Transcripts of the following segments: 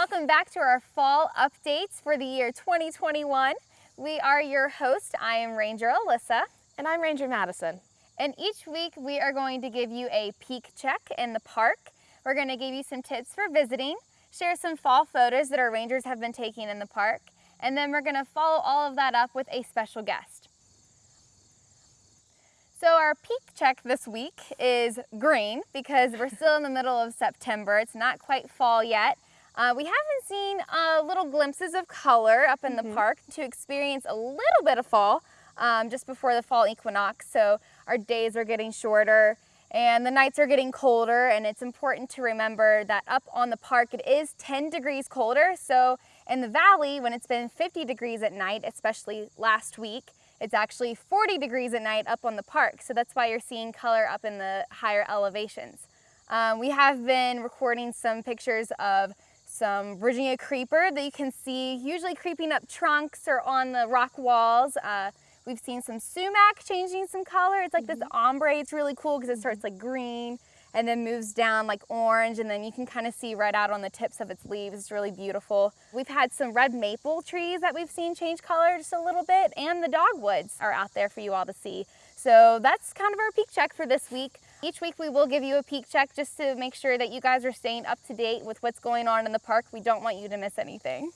welcome back to our fall updates for the year 2021. We are your host. I am Ranger Alyssa. And I'm Ranger Madison. And each week we are going to give you a peek check in the park. We're going to give you some tips for visiting, share some fall photos that our rangers have been taking in the park, and then we're going to follow all of that up with a special guest. So our peak check this week is green because we're still in the middle of September. It's not quite fall yet. Uh, we haven't seen uh, little glimpses of color up in mm -hmm. the mm-hmm. park to experience a little bit of fall um, just before the fall equinox. So our days are getting shorter and the nights are getting colder and it's important to remember that up on the park it is 10 degrees colder. So in the valley when it's been 50 degrees at night, especially last week, it's actually 40 degrees at night up on the park. So that's why you're seeing color up in the higher elevations. Um, we have been recording some pictures of some Virginia creeper that you can see usually creeping up trunks or on the rock walls. Uh, we've seen some sumac changing some color. It's like mm -hmm. this mm-hmm. ombre. It's really cool because it starts like green and then moves down like orange and then you can kind of see right out on the tips of its leaves. It's really beautiful. We've had some red maple trees that we've seen change color just a little bit and the dogwoods are out there for you all to see. So that's kind of our peak check for this week. Each week we will give you a peek check just to make sure that you guys are staying up to date with what's going on in the park. We don't want you to miss anything.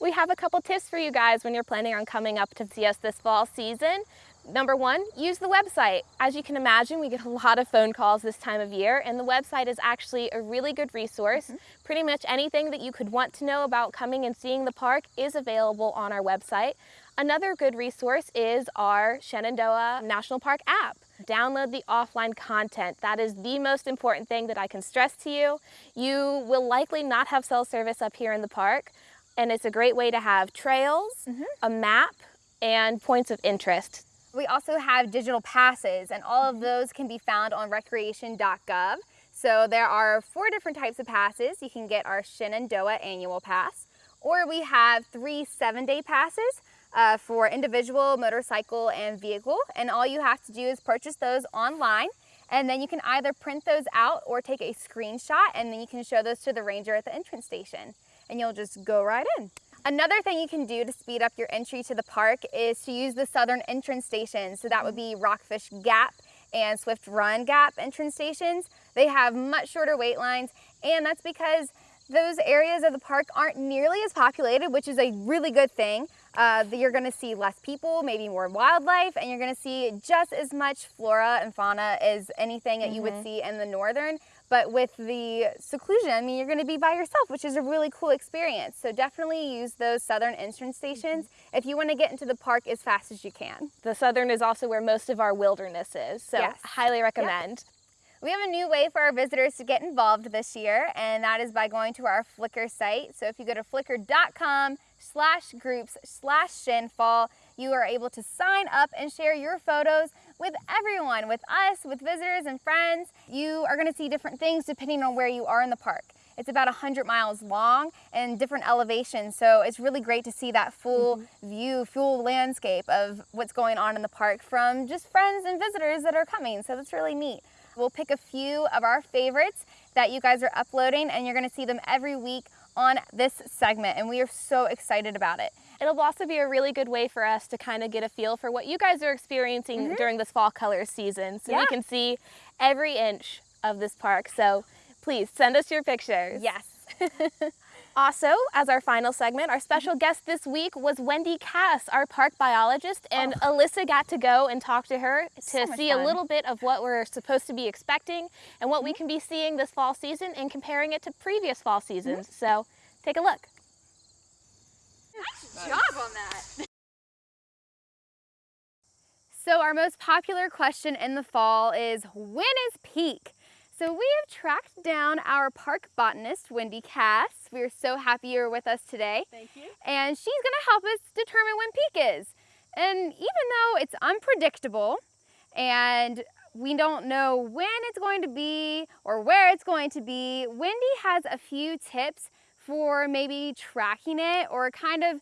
We have a couple tips for you guys when you're planning on coming up to see us this fall season. Number one, use the website. As you can imagine, we get a lot of phone calls this time of year, and the website is actually a really good resource. Mm -hmm. Pretty much anything that you could want to know about coming and seeing the park is available on our website. Another good resource is our Shenandoah National Park app. Download the offline content. That is the most important thing that I can stress to you. You will likely not have cell service up here in the park, and it's a great way to have trails, mm -hmm. a map, and points of interest. We also have digital passes, and all of those can be found on recreation.gov. So there are four different types of passes. You can get our Shenandoah annual pass, or we have three seven-day passes uh, for individual, motorcycle, and vehicle. And all you have to do is purchase those online and then you can either print those out or take a screenshot and then you can show those to the ranger at the entrance station and you'll just go right in. Another thing you can do to speed up your entry to the park is to use the southern entrance stations. So that would be Rockfish Gap and Swift Run Gap entrance stations. They have much shorter wait lines and that's because those areas of the park aren't nearly as populated, which is a really good thing. Uh, you're gonna see less people, maybe more wildlife, and you're gonna see just as much flora and fauna as anything that mm -hmm. you would mm-hmm. see in the northern. But with the seclusion, I mean, you're gonna be by yourself, which is a really cool experience. So definitely use those southern entrance stations mm -hmm. if you wanna get into the park as fast as you can. The southern is also where most of our wilderness is, so yes. highly recommend. We have a new way for our visitors to get involved this year, and that is by going to our Flickr site. So if you go to flickr.com slash groups slash shenfall. You are able to sign up and share your photos with everyone, with us, with visitors and friends. You are gonna see different things depending on where you are in the park. It's about 100 miles long and different elevations, so it's really great to see that full mm -hmm. view, full landscape of what's going on in the park from just friends and visitors that are coming, so that's really neat. We'll pick a few of our favorites that you guys are uploading and you're gonna see them every week on this segment and we are so excited about it. It'll also be a really good way for us to kind of get a feel for what you guys are experiencing mm -hmm. during this fall color season so yeah. we can see every inch of this park. So please send us your pictures. Yes. Also, as our final segment, our special mm-hmm. guest this week was Wendy Cass, our park biologist, and oh. Alyssa got to go and talk to her to so see a little bit of what we're supposed to be expecting and what mm -hmm. we mm-hmm. can be seeing this fall season and comparing it to previous fall seasons. Mm -hmm. So take a look. Nice job on that. So our most popular question in the fall is, when is peak? So we have tracked down our park botanist, Wendy Cass. We're so happy you're with us today. Thank you. And she's gonna help us determine when peak is. And even though it's unpredictable and we don't know when it's going to be or where it's going to be, Wendy has a few tips for maybe tracking it or kind of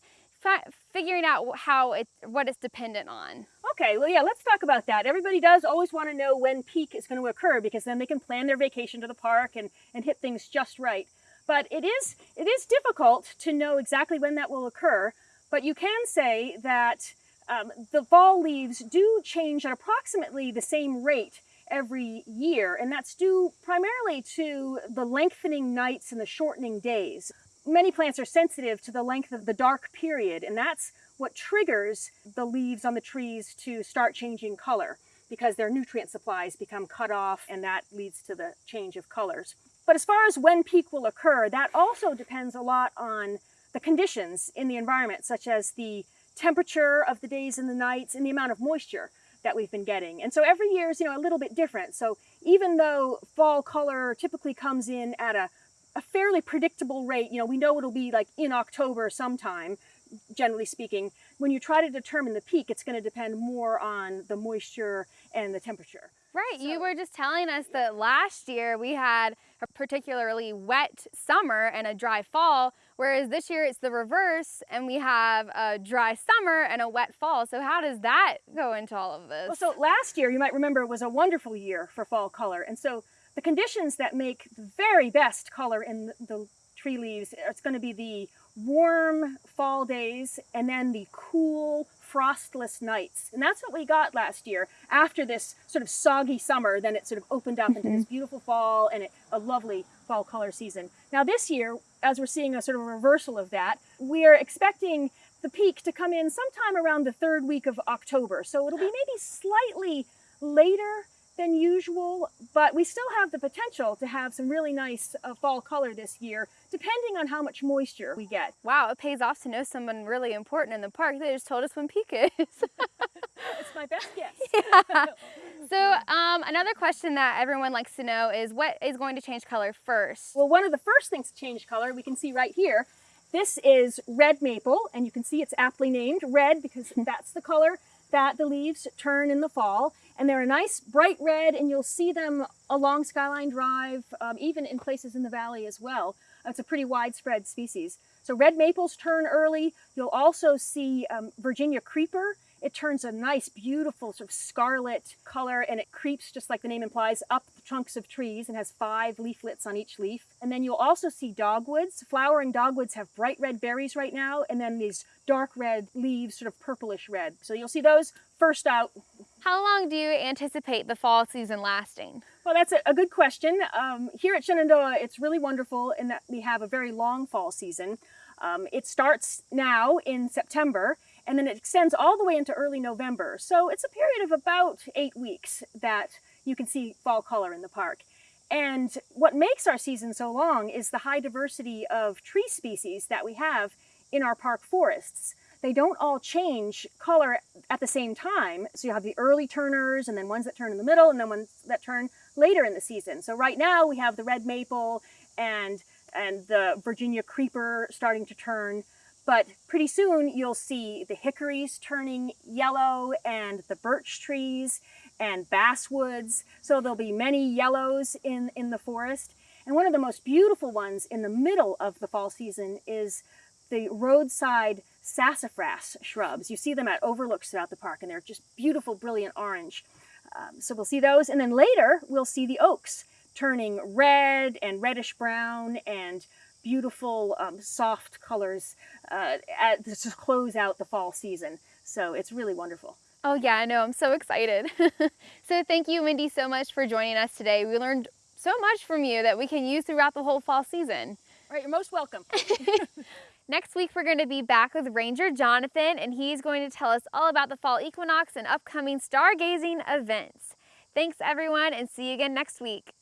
figuring out how it, what it's dependent on. Okay, well, yeah, let's talk about that. Everybody does always want to know when peak is going to occur because then they can plan their vacation to the park and, and hit things just right. But it is, it is difficult to know exactly when that will occur, but you can say that um, the fall leaves do change at approximately the same rate every year, and that's due primarily to the lengthening nights and the shortening days. Many plants are sensitive to the length of the dark period, and that's what triggers the leaves on the trees to start changing color because their nutrient supplies become cut off and that leads to the change of colors. But as far as when peak will occur, that also depends a lot on the conditions in the environment, such as the temperature of the days and the nights and the amount of moisture that we've been getting. And so every year is, you know, a little bit different. So even though fall color typically comes in at a, a fairly predictable rate, you know, we know it'll be like in October sometime, generally speaking, when you try to determine the peak, it's going to depend more on the moisture and the temperature. Right, So- you were just telling us that last year we had a particularly wet summer and a dry fall, whereas this year it's the reverse and we have a dry summer and a wet fall. So how does that go into all of this? Well, so last year, you might remember, was a wonderful year for fall color. And so the conditions that make the very best color in the, tree leaves, it's going to be the warm fall days and then the cool, frostless nights. And that's what we got last year. After this sort of soggy summer, then it sort of opened up into this mm-hmm. beautiful fall and it, a lovely fall color season. Now this year, as we're seeing a sort of a reversal of that, we are expecting the peak to come in sometime around the third week of October. So it'll be maybe slightly later than usual, but we still have the potential to have some really nice uh, fall color this year, depending on how much moisture we get. wow, it pays off to know someone really important in the park. They just told us when peak is. It's my best guess. so um, another question that everyone likes to know is what is going to change color first? Well, one of the first things to change color, we can see right here, this is red maple, and you can see it's aptly named red because that's the color that the leaves turn in the fall. And they're a nice bright red, and you'll see them along Skyline Drive, um, even in places in the valley as well. It's a pretty widespread species. So red maples turn early. You'll also see um, Virginia creeper. It turns a nice, beautiful sort of scarlet color, and it creeps, just like the name implies, up the trunks of trees and has five leaflets on each leaf. And then you'll also see dogwoods. Flowering dogwoods have bright red berries right now, and then these dark red leaves, sort of purplish red. So you'll see those first out How long do you anticipate the fall season lasting? Well, that's a, a good question. Um, here at Shenandoah, it's really wonderful in that we have a very long fall season. Um, it starts now in September and then it extends all the way into early November. So it's a period of about eight weeks that you can see fall color in the park. And what makes our season so long is the high diversity of tree species that we have in our park forests. They don't all change color at the same time. So you have the early turners and then ones that turn in the middle and then ones that turn later in the season. So right now we have the red maple and and the Virginia creeper starting to turn. But pretty soon you'll see the hickories turning yellow and the birch trees and basswoods. So there'll be many yellows in, in the forest. And one of the most beautiful ones in the middle of the fall season is the roadside sassafras shrubs. You see them at overlooks throughout the park and they're just beautiful, brilliant orange. Um, so we'll see those. And then later we'll see the oaks turning red and reddish brown and beautiful um, soft colors uh, at, to close out the fall season. So it's really wonderful. Oh yeah, I know, I'm so excited. so thank you, Wendy, so much for joining us today. We learned so much from you that we can use throughout the whole fall season. All right, you're most welcome. Next week, we're going to be back with Ranger Jonathan, and he's going to tell us all about the fall equinox and upcoming stargazing events. Thanks, everyone, and see you again next week.